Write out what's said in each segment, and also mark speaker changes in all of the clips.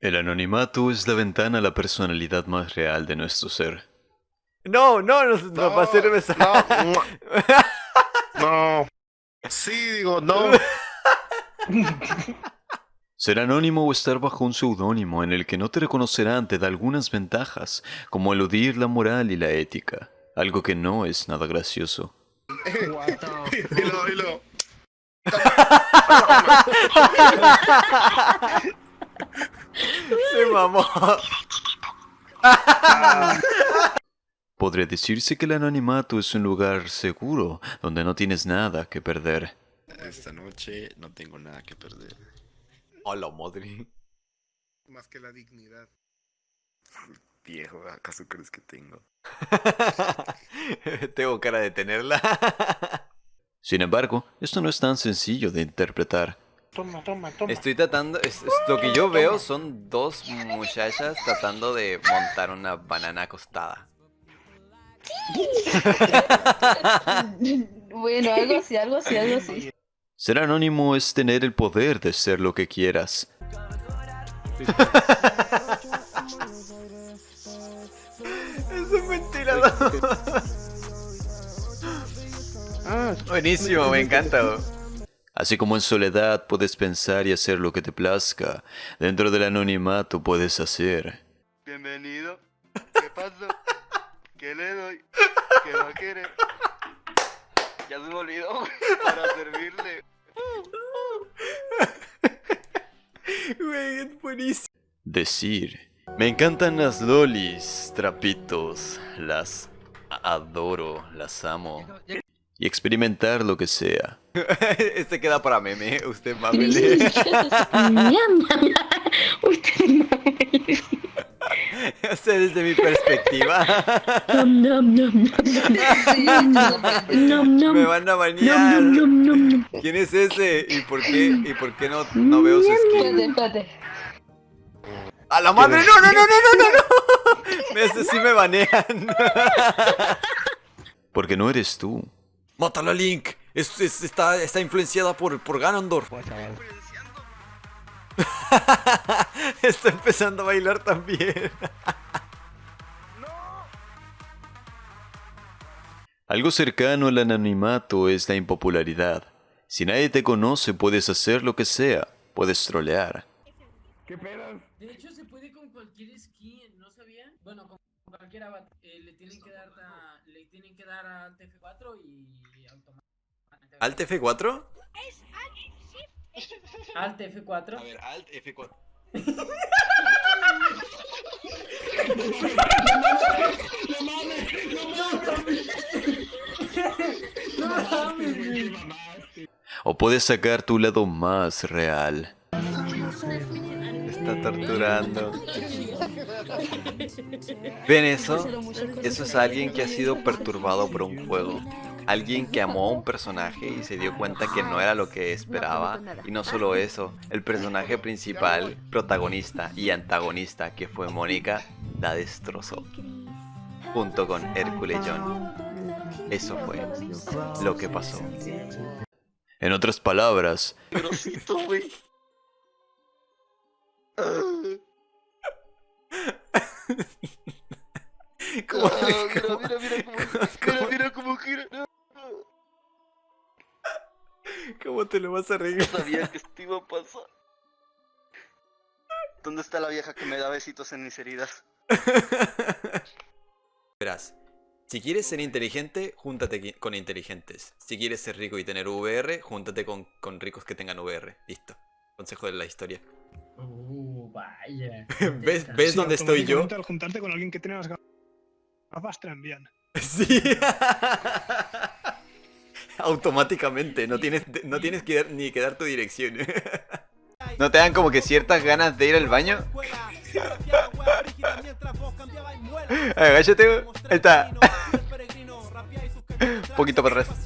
Speaker 1: El anonimato es la ventana a la personalidad más real de nuestro ser.
Speaker 2: No, no, no, no, va a ser.
Speaker 3: No. no. Sí, digo, no.
Speaker 1: Ser anónimo o estar bajo un seudónimo en el que no te reconocerán te da algunas ventajas, como eludir la moral y la ética, algo que no es nada gracioso.
Speaker 2: Se mamó.
Speaker 1: Podría decirse que el anonimato es un lugar seguro donde no tienes nada que perder.
Speaker 3: Esta noche no tengo nada que perder.
Speaker 2: Hola, madre.
Speaker 3: Más que la dignidad. Viejo, ¿acaso crees que tengo?
Speaker 2: Tengo cara de tenerla.
Speaker 1: Sin embargo, esto no es tan sencillo de interpretar.
Speaker 3: Toma, toma, toma.
Speaker 2: Estoy tratando, es- es- lo que yo veo son dos muchachas tratando de montar una banana acostada.
Speaker 4: Bueno, algo así, algo así, algo así.
Speaker 1: Ser anónimo es tener el poder de ser lo que quieras.
Speaker 2: Es un ventilador. Buenísimo, me encanta.
Speaker 1: Así como en soledad puedes pensar y hacer lo que te plazca, dentro del anonimato puedes hacer.
Speaker 3: Bienvenido. ¿Qué pasó? ¿Qué le doy? ¿Qué va a querer? Ya se me olvidó para servirle.
Speaker 2: Güey, es buenísimo.
Speaker 1: Decir. Me encantan las lolis, trapitos, las adoro, las amo. Y experimentar lo que sea.
Speaker 2: Este queda para meme, usted
Speaker 4: miam. Usted mame.
Speaker 2: Usted desde mi perspectiva.
Speaker 4: Nom, nom, nom, nom, nom, nom.
Speaker 2: Me van a
Speaker 4: Nom,
Speaker 2: bañar.
Speaker 4: nom, nom, nom, nom.
Speaker 2: ¿Quién es ese? ¿Y por qué? ¿Y por qué no, no veo su skin? ¡A la madre! ¡No, no, no, no, no, no! hace sí me banean.
Speaker 1: Porque no eres tú.
Speaker 2: Mátalo a Link. Es- es- está, está influenciada por, por Ganondorf. está empezando a bailar también.
Speaker 1: Algo cercano al anonimato es la impopularidad. Si nadie te conoce, puedes hacer lo que sea. Puedes trolear.
Speaker 5: De hecho, se puede con cualquier skin, ¿no sabían? Bueno, con cualquier avatar. Eh, le tienen que dar a, le tienen que dar a Alt F4 y automáticamente.
Speaker 2: ¿Alt F4?
Speaker 5: Alt F4.
Speaker 3: ver, Alt F4.
Speaker 1: O puedes sacar tu lado más real.
Speaker 2: Está torturando. ¿Ven eso? Eso es alguien que ha sido perturbado por un juego. Alguien que amó a un personaje y se dio cuenta que no era lo que esperaba. Y no solo eso, el personaje principal, protagonista y antagonista que fue Mónica, la destrozó. Junto con Hércules John. Eso fue lo que pasó.
Speaker 1: En otras palabras,
Speaker 3: Grosito, güey.
Speaker 2: ¿Cómo-
Speaker 3: mira, mira, mira cómo, mira, mira cómo gira. No,
Speaker 2: ¿Cómo te lo vas a reír?
Speaker 3: sabía que esto iba a pasar. ¿Dónde está la vieja que me da besitos en mis heridas?
Speaker 2: Verás, si quieres ser inteligente, júntate con inteligentes. Si quieres ser rico y tener VR, júntate con, con ricos que tengan VR. Listo. Consejo de la historia.
Speaker 5: Uh, vaya.
Speaker 2: ¿Ves, ¿ves dónde estoy yo?
Speaker 6: automáticamente Al juntarte con alguien que tiene las gafas, te envían.
Speaker 2: Sí. Automáticamente, no tienes, no tienes que dar- ni que dar tu dirección. ¿No te dan como que ciertas ganas de ir al baño? Agáchate, güey. Ahí está. Un poquito para atrás.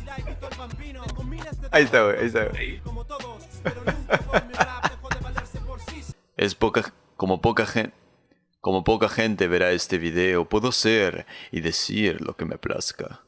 Speaker 2: Ahí está, güey. Ahí está, güey.
Speaker 1: Es poca como poca gente como poca gente verá este video, puedo ser y decir lo que me plazca.